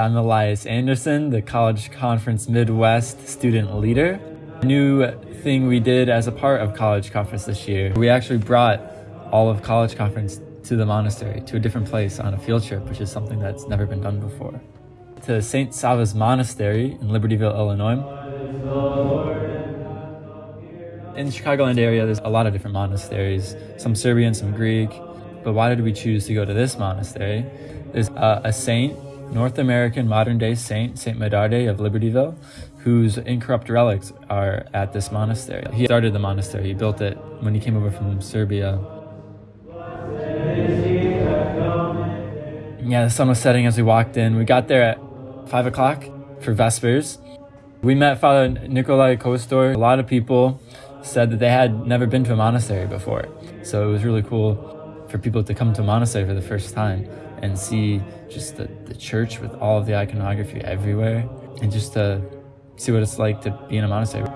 I'm Elias Anderson, the College Conference Midwest student leader. A new thing we did as a part of College Conference this year, we actually brought all of College Conference to the monastery, to a different place on a field trip, which is something that's never been done before. To St. Sava's Monastery in Libertyville, Illinois. In the Chicagoland area, there's a lot of different monasteries, some Serbian, some Greek. But why did we choose to go to this monastery? There's a, a saint, North American modern day saint, Saint Mardarije of Libertyville, whose incorrupt relics are at this monastery. He started the monastery, he built it when he came over from Serbia. Yeah, the sun was setting as we walked in. We got there at 5 o'clock for Vespers. We met Father Nikolai Kostor. A lot of people said that they had never been to a monastery before. So it was really cool for people to come to monastery for the first time and see just the, the church with all of the iconography everywhere and just to see what it's like to be in a monastery.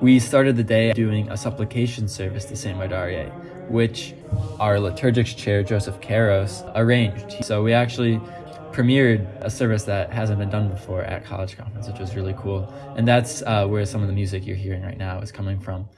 We started the day doing a supplication service to St. Mardarije, which our liturgics chair, Joseph Karos, arranged. So we actually premiered a service that hasn't been done before at College Conference, which was really cool. And that's uh, where some of the music you're hearing right now is coming from.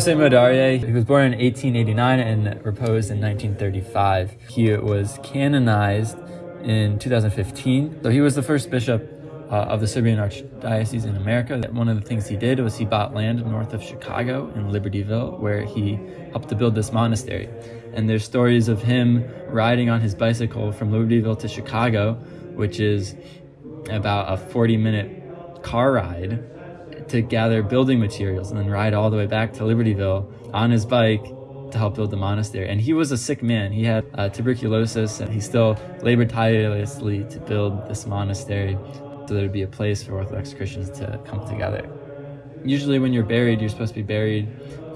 Jose Mardarije, he was born in 1889 and reposed in 1935. He was canonized in 2015. So he was the first bishop uh, of the Serbian Archdiocese in America. One of the things he did was he bought land north of Chicago in Libertyville where he helped to build this monastery. And there's stories of him riding on his bicycle from Libertyville to Chicago, which is about a 40 minute car ride to gather building materials and then ride all the way back to Libertyville on his bike to help build the monastery. And he was a sick man. He had uh, tuberculosis and he still labored tirelessly to build this monastery so there would be a place for Orthodox Christians to come together. Usually when you're buried, you're supposed to be buried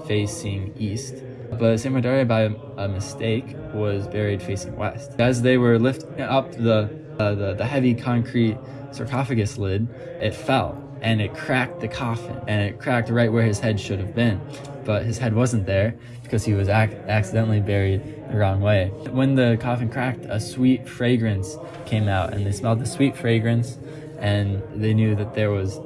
facing east. But St. Mardarije, by a mistake, was buried facing west. As they were lifting up the, uh, the, the heavy concrete sarcophagus lid, it fell and it cracked the coffin and it cracked right where his head should have been. But his head wasn't there because he was ac accidentally buried the wrong way. When the coffin cracked a sweet fragrance came out and they smelled the sweet fragrance and they knew that there was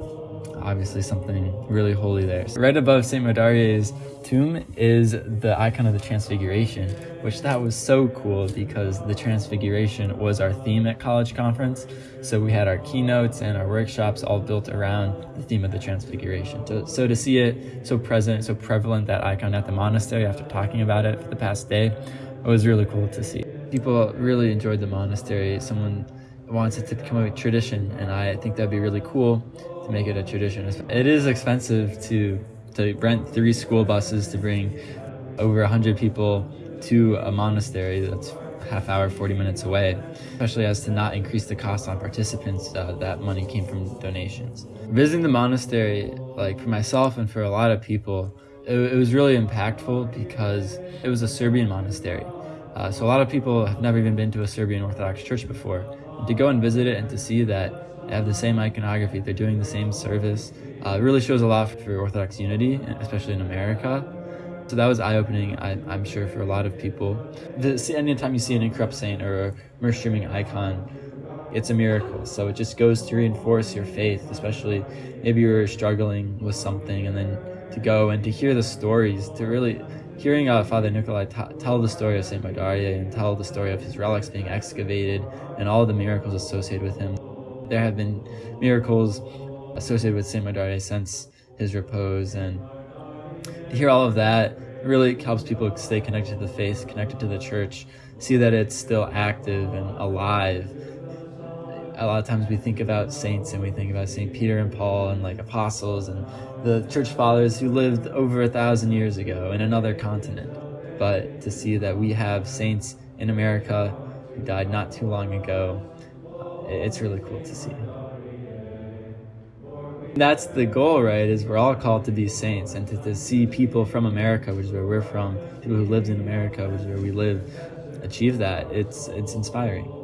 obviously something really holy there. Right above St. Mardarije's tomb is the icon of the Transfiguration, which that was so cool because the Transfiguration was our theme at college conference. So we had our keynotes and our workshops all built around the theme of the Transfiguration. So, so to see it so present, so prevalent, that icon at the monastery after talking about it for the past day, it was really cool to see. People really enjoyed the monastery. Someone wants it to become a tradition and I think that'd be really cool to make it a tradition. It is expensive to to rent three school buses to bring over 100 people to a monastery that's half hour 40 minutes away especially as to not increase the cost on participants uh, that money came from donations. Visiting the monastery like for myself and for a lot of people it, it was really impactful because it was a serbian monastery. Uh, so a lot of people have never even been to a serbian orthodox church before to go and visit it and to see that they have the same iconography, they're doing the same service, uh, it really shows a lot for Orthodox unity, especially in America. So that was eye-opening, I'm sure, for a lot of people. The, anytime you see an incorrupt saint or a myrrh streaming icon, it's a miracle. So it just goes to reinforce your faith, especially maybe you're struggling with something and then to go and to hear the stories, to really hearing uh, Father Nikolai tell the story of St. Mardarije and tell the story of his relics being excavated and all the miracles associated with him. There have been miracles associated with St. Mardarije since his repose and to hear all of that really helps people stay connected to the faith, connected to the church, see that it's still active and alive. A lot of times we think about saints and we think about St. Peter and Paul and like apostles and the church fathers who lived over a thousand years ago in another continent. But to see that we have saints in America who died not too long ago, it's really cool to see. That's the goal, right? Is we're all called to be saints and to, to see people from America, which is where we're from, people who lived in America, which is where we live, achieve that. It's it's inspiring.